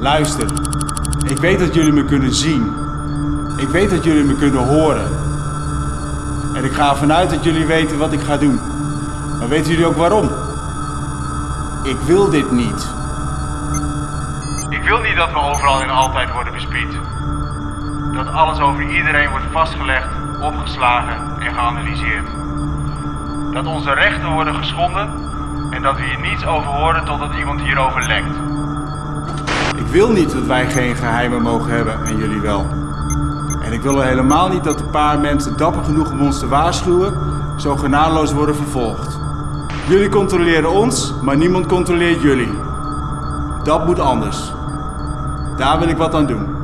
Luister, ik weet dat jullie me kunnen zien. Ik weet dat jullie me kunnen horen. En ik ga ervan uit dat jullie weten wat ik ga doen. Maar weten jullie ook waarom? Ik wil dit niet. Ik wil niet dat we overal en altijd worden bespied. Dat alles over iedereen wordt vastgelegd, opgeslagen en geanalyseerd. Dat onze rechten worden geschonden en dat we hier niets over horen totdat iemand hierover lekt. Wil niet dat wij geen geheimen mogen hebben en jullie wel. En ik wil helemaal niet dat een paar mensen dapper genoeg om ons te waarschuwen, zo genadeloos worden vervolgd. Jullie controleren ons, maar niemand controleert jullie. Dat moet anders. Daar wil ik wat aan doen.